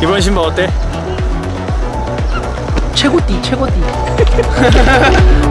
이번 신발 어때? 최고띠 최고띠